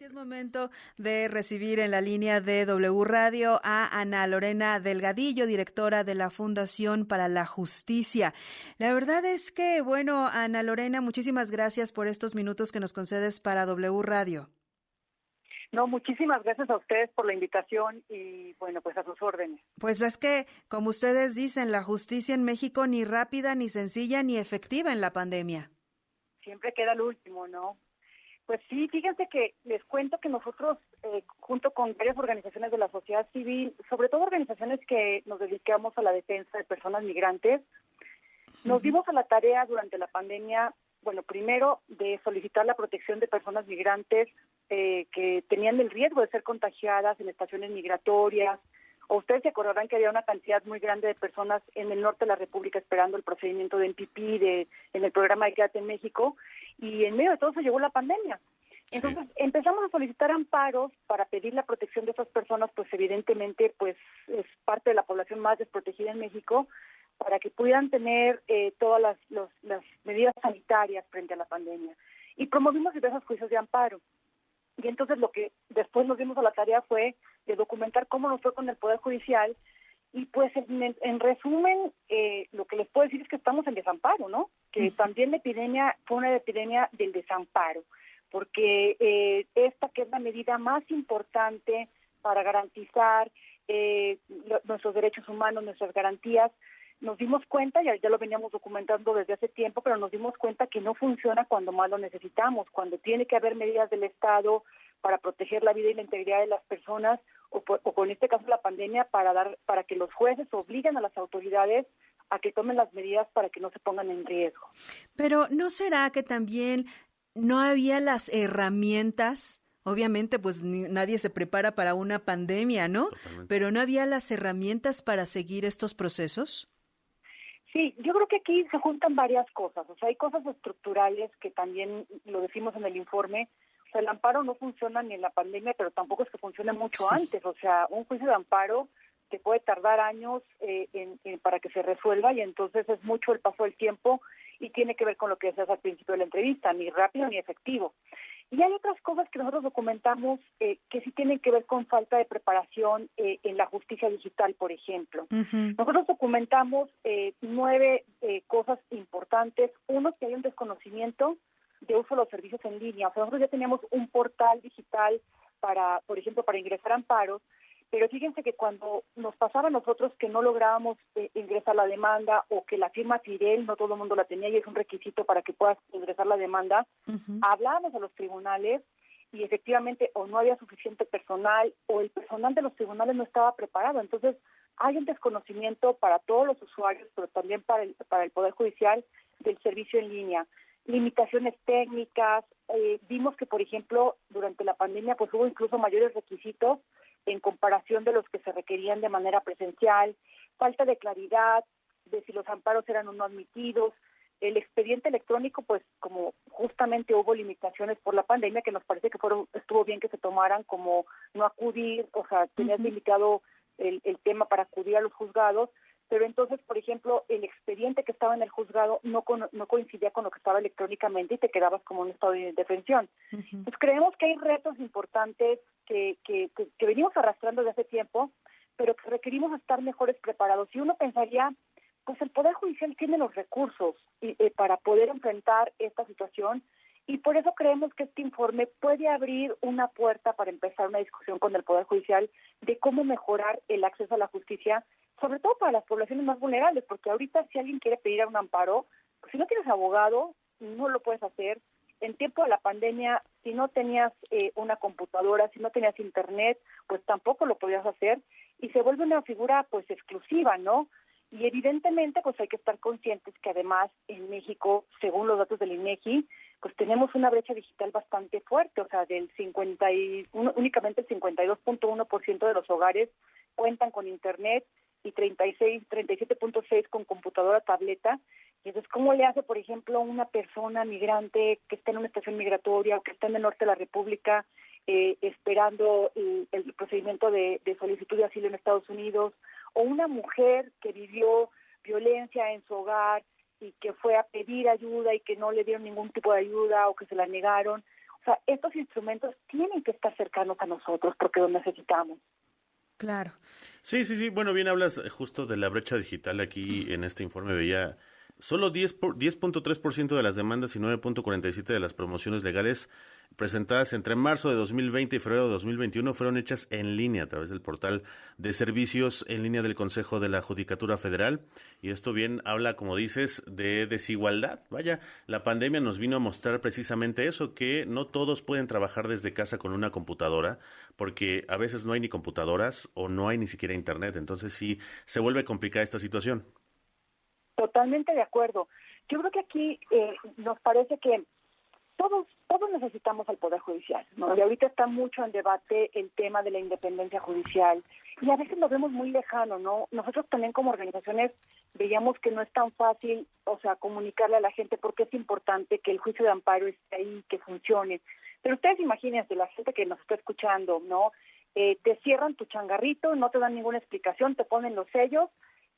y es momento de recibir en la línea de W Radio a Ana Lorena Delgadillo, directora de la Fundación para la Justicia. La verdad es que, bueno, Ana Lorena, muchísimas gracias por estos minutos que nos concedes para W Radio. No, muchísimas gracias a ustedes por la invitación y bueno, pues a sus órdenes. Pues es que, como ustedes dicen, la justicia en México ni rápida, ni sencilla, ni efectiva en la pandemia. Siempre queda el último, ¿no? Pues sí, fíjense que les cuento que nosotros, eh, junto con varias organizaciones de la sociedad civil, sobre todo organizaciones que nos dedicamos a la defensa de personas migrantes, nos dimos a la tarea durante la pandemia, bueno, primero de solicitar la protección de personas migrantes eh, que tenían el riesgo de ser contagiadas en estaciones migratorias, o ustedes se acordarán que había una cantidad muy grande de personas en el norte de la República esperando el procedimiento de MPP de, en el programa de Quédate en México, y en medio de todo eso llegó la pandemia. Entonces empezamos a solicitar amparos para pedir la protección de esas personas, pues evidentemente pues es parte de la población más desprotegida en México, para que pudieran tener eh, todas las, las medidas sanitarias frente a la pandemia. Y promovimos diversos juicios de amparo. Y entonces lo que después nos dimos a la tarea fue documentar cómo nos fue con el Poder Judicial. Y pues en, resumen, eh, lo que les puedo decir es que estamos en desamparo, ¿no? Que también la epidemia fue una epidemia del desamparo, porque eh, esta que es la medida más importante para garantizar eh, nuestros derechos humanos, nuestras garantías, nos dimos cuenta, ya, ya lo veníamos documentando desde hace tiempo, pero nos dimos cuenta que no funciona cuando más lo necesitamos, cuando tiene que haber medidas del Estado para proteger la vida y la integridad de las personas, o, o con este caso la pandemia, para, dar, para que los jueces obliguen a las autoridades a que tomen las medidas para que no se pongan en riesgo. Pero ¿no será que también no había las herramientas? Obviamente, pues nadie se prepara para una pandemia, ¿no? Pero ¿no había las herramientas para seguir estos procesos? Sí, yo creo que aquí se juntan varias cosas. O sea, hay cosas estructurales que también lo decimos en el informe. O sea, el amparo no funciona ni en la pandemia, pero tampoco es que funcione mucho antes. O sea, un juicio de amparo te puede tardar años eh, para que se resuelva y entonces es mucho el paso del tiempo y tiene que ver con lo que decías al principio de la entrevista, ni rápido ni efectivo. Y hay otras cosas que nosotros documentamos eh, que sí tienen que ver con falta de preparación eh, en la justicia digital, por ejemplo. Nosotros documentamos eh, nueve cosas importantes. Uno, que hay un desconocimiento de uso de los servicios en línea. O sea, nosotros ya teníamos un portal digital para, por ejemplo, para ingresar amparos, pero fíjense que cuando nos pasaba a nosotros que no lográbamos eh, ingresar la demanda o que la firma Tirel no todo el mundo la tenía y es un requisito para que puedas ingresar la demanda, hablábamos a los tribunales y efectivamente o no había suficiente personal o el personal de los tribunales no estaba preparado. Entonces hay un desconocimiento para todos los usuarios, pero también para el, para el Poder Judicial del servicio en línea limitaciones técnicas. Eh, vimos que, por ejemplo, durante la pandemia, pues hubo incluso mayores requisitos en comparación de los que se requerían de manera presencial, falta de claridad de si los amparos eran o no admitidos, el expediente electrónico, pues como justamente hubo limitaciones por la pandemia, que nos parece que fueron estuvo bien que se tomaran como no acudir, o sea, tenías limitado el, el tema para acudir a los juzgados, pero entonces, por ejemplo, el expediente que estaba en el juzgado no, no coincidía con lo que estaba electrónicamente y te quedabas como un estado de indefensión. Pues creemos que hay retos importantes que, que, que, venimos arrastrando desde hace tiempo, pero que requerimos estar mejores preparados. Y uno pensaría, pues el Poder Judicial tiene los recursos y, eh, para poder enfrentar esta situación y por eso creemos que este informe puede abrir una puerta para empezar una discusión con el Poder Judicial de cómo mejorar el acceso a la justicia sobre todo para las poblaciones más vulnerables, porque ahorita si alguien quiere pedir un amparo, pues si no tienes abogado, no lo puedes hacer. En tiempo de la pandemia, si no tenías eh, una computadora, si no tenías internet, pues tampoco lo podías hacer y se vuelve una figura pues exclusiva, ¿no? Y evidentemente pues hay que estar conscientes que además en México, según los datos del INEGI, pues tenemos una brecha digital bastante fuerte, o sea, del 50 y, únicamente el 52.1% de los hogares cuentan con internet y 36, 37.6 con computadora tableta. Y entonces, ¿cómo le hace, por ejemplo, una persona migrante que está en una estación migratoria o que está en el norte de la República eh, esperando el, procedimiento de, de, solicitud de asilo en Estados Unidos, o una mujer que vivió violencia en su hogar y que fue a pedir ayuda y que no le dieron ningún tipo de ayuda o que se la negaron, O sea, estos instrumentos tienen que estar cercanos a nosotros porque los necesitamos. Claro. Sí, sí, sí. Bueno, bien hablas justo de la brecha digital. Aquí en este informe veía Solo 10.3% de las demandas y 9.47% de las promociones legales presentadas entre marzo de 2020 y febrero de 2021 fueron hechas en línea a través del portal de servicios en línea del Consejo de la Judicatura Federal. Y esto bien habla, como dices, de desigualdad. Vaya, la pandemia nos vino a mostrar precisamente eso, que no todos pueden trabajar desde casa con una computadora, porque a veces no hay ni computadoras o no hay ni siquiera Internet. Entonces sí, se vuelve complicada esta situación. Totalmente de acuerdo. Yo creo que aquí eh, nos parece que todos todos necesitamos al poder judicial, ¿no? Y ahorita está mucho en debate el tema de la independencia judicial y a veces lo vemos muy lejano, ¿no? Nosotros también como organizaciones veíamos que no es tan fácil, o sea, comunicarle a la gente porque es importante que el juicio de amparo esté ahí, que funcione. Pero ustedes imagínense, la gente que nos está escuchando, ¿no? Eh, te cierran tu changarrito, no te dan ninguna explicación, te ponen los sellos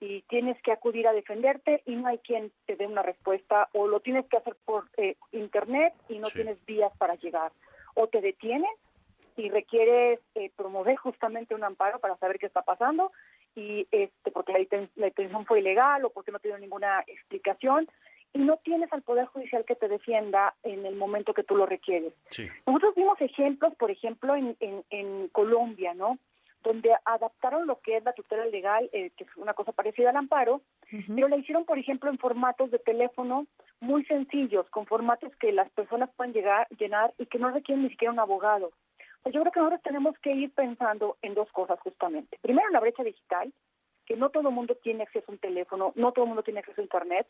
y tienes que acudir a defenderte y no hay quien te dé una respuesta o lo tienes que hacer por eh, internet y no tienes vías para llegar o te detienen y requieres eh, promover justamente un amparo para saber qué está pasando y este porque la, detención fue ilegal o porque no tiene ninguna explicación y no tienes al poder judicial que te defienda en el momento que tú lo requieres. Nosotros vimos ejemplos, por ejemplo, en, en, en Colombia, ¿no? Donde adaptaron lo que es la tutela legal, eh, que es una cosa parecida al amparo, pero la hicieron, por ejemplo, en formatos de teléfono muy sencillos, con formatos que las personas pueden llegar, llenar y que no requieren ni siquiera un abogado. yo creo que nosotros tenemos que ir pensando en dos cosas justamente. Primero, la brecha digital, que no todo el mundo tiene acceso a un teléfono, no todo el mundo tiene acceso a Internet,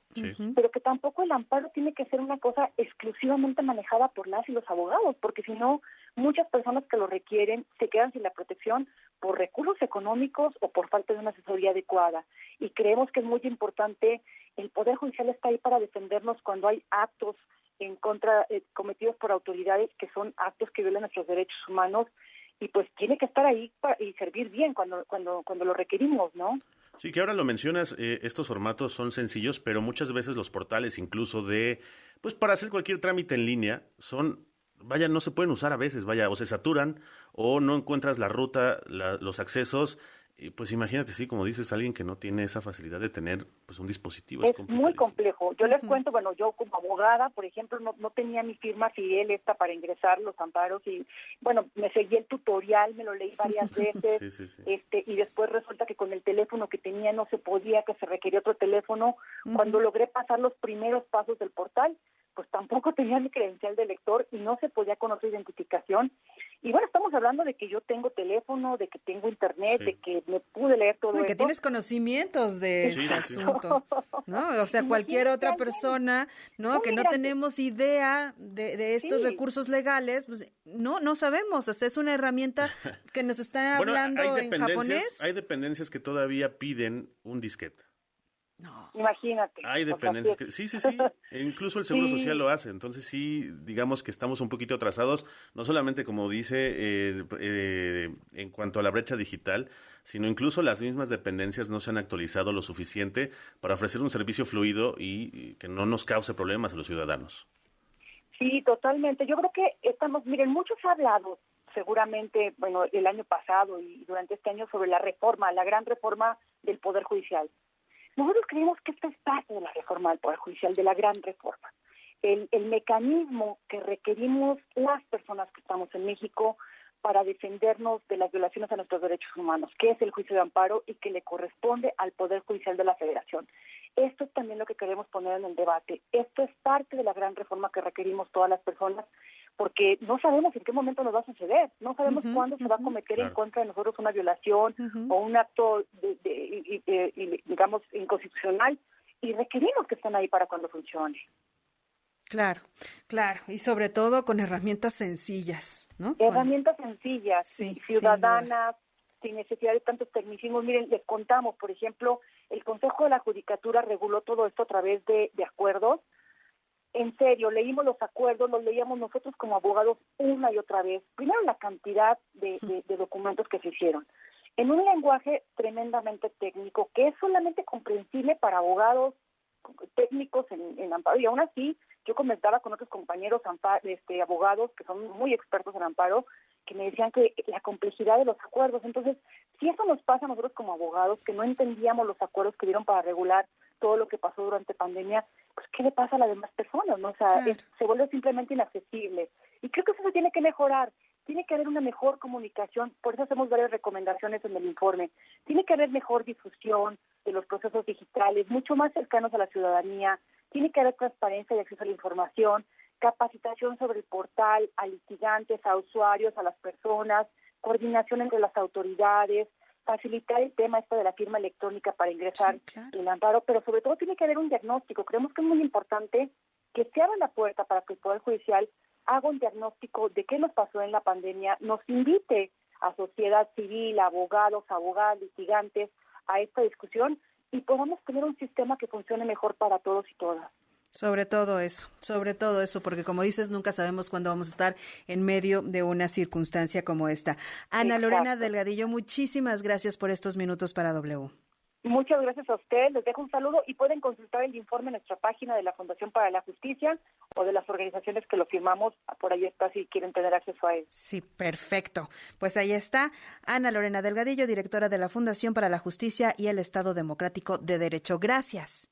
pero que tampoco el amparo tiene que ser una cosa exclusivamente manejada por las y los abogados, porque si no, muchas personas que lo requieren se quedan sin la protección por recursos económicos o por falta de una asesoría adecuada. Y creemos que es muy importante, el Poder Judicial está ahí para defendernos cuando hay actos en contra eh, cometidos por autoridades que son actos que violan nuestros derechos humanos y pues tiene que estar ahí y servir bien cuando cuando cuando lo requerimos, ¿no? Sí, que ahora lo mencionas, eh, estos formatos son sencillos, pero muchas veces los portales, incluso de, pues para hacer cualquier trámite en línea, son, vaya, no se pueden usar a veces, vaya, o se saturan, o no encuentras la ruta, los accesos, pues imagínate, sí, como dices, alguien que no tiene esa facilidad de tener pues un dispositivo. Es, muy complejo. Yo les cuento, bueno, yo como abogada, por ejemplo, no, no tenía mi firma fiel esta para ingresar los amparos y, bueno, me seguí el tutorial, me lo leí varias veces, este y después resulta que con el teléfono que tenía no se podía, que se requería otro teléfono. Cuando logré pasar los primeros pasos del portal, pues tampoco tenía mi credencial de lector y no se podía con otra identificación. Y bueno, estamos hablando de que yo tengo teléfono, de que tengo internet, de que me pude leer todo y que tienes conocimientos de este asunto, ¿no? O sea, cualquier otra persona, ¿no? que no tenemos idea de, de estos recursos legales, pues no, no sabemos. O sea, es una herramienta que nos está hablando en japonés. Hay dependencias que todavía piden un disquete. No. Imagínate. Hay dependencias. Que, sí, sí, sí. E incluso el Seguro Social lo hace. Entonces sí, digamos que estamos un poquito atrasados, no solamente como dice eh, eh, en cuanto a la brecha digital, sino incluso las mismas dependencias no se han actualizado lo suficiente para ofrecer un servicio fluido y, que no nos cause problemas a los ciudadanos. Sí, totalmente. Yo creo que estamos, miren, muchos ha hablado seguramente, bueno, el año pasado y durante este año sobre la reforma, la gran reforma del Poder Judicial. Nosotros creemos que esto es parte de la reforma del Poder Judicial, de la gran reforma. El, el mecanismo que requerimos las personas que estamos en México para defendernos de las violaciones a nuestros derechos humanos, que es el juicio de amparo y que le corresponde al Poder Judicial de la Federación. Esto es también lo que queremos poner en el debate. Esto es parte de la gran reforma que requerimos todas las personas porque no sabemos en qué momento nos va a suceder, no sabemos cuándo se va a cometer en contra de nosotros una violación o un acto, de, digamos, inconstitucional, y requerimos que estén ahí para cuando funcione. Claro, claro, y sobre todo con herramientas sencillas, ¿no? Herramientas sencillas, ciudadanas, sin, necesidad de tantos tecnicismos. Miren, les contamos, por ejemplo, el Consejo de la Judicatura reguló todo esto a través de acuerdos en serio, leímos los acuerdos, los leíamos nosotros como abogados una y otra vez. Primero la cantidad de, documentos que se hicieron, en un lenguaje tremendamente técnico, que es solamente comprensible para abogados técnicos en, en amparo. Y aún así yo comentaba con otros compañeros este, abogados que son muy expertos en amparo que me decían que la complejidad de los acuerdos. Entonces, si eso nos pasa a nosotros como abogados, que no entendíamos los acuerdos que dieron para regular todo lo que pasó durante pandemia, pues ¿qué le pasa a las demás personas? ¿no? O sea, se vuelve simplemente inaccesible. Y creo que eso se tiene que mejorar. Tiene que haber una mejor comunicación, por eso hacemos varias recomendaciones en el informe. Tiene que haber mejor difusión de los procesos digitales, mucho más cercanos a la ciudadanía. Tiene que haber transparencia y acceso a la información, capacitación sobre el portal, a litigantes, a usuarios, a las personas, coordinación entre las autoridades, facilitar el tema esto de la firma electrónica para ingresar el amparo, pero sobre todo tiene que haber un diagnóstico. Creemos que es muy importante que se abra la puerta para que el Poder Judicial haga un diagnóstico de qué nos pasó en la pandemia, nos invite a sociedad civil, abogados, abogadas, litigantes a esta discusión y podamos tener un sistema que funcione mejor para todos y todas. Sobre todo eso, sobre todo eso, porque como dices, nunca sabemos cuándo vamos a estar en medio de una circunstancia como esta. Ana Lorena Delgadillo, muchísimas gracias por estos minutos para W. Muchas gracias a usted, les dejo un saludo y pueden consultar el informe en nuestra página de la Fundación para la Justicia o de las organizaciones que lo firmamos, por ahí está si quieren tener acceso a él. Sí, perfecto. Pues ahí está Ana Lorena Delgadillo, directora de la Fundación para la Justicia y el Estado Democrático de Derecho. Gracias.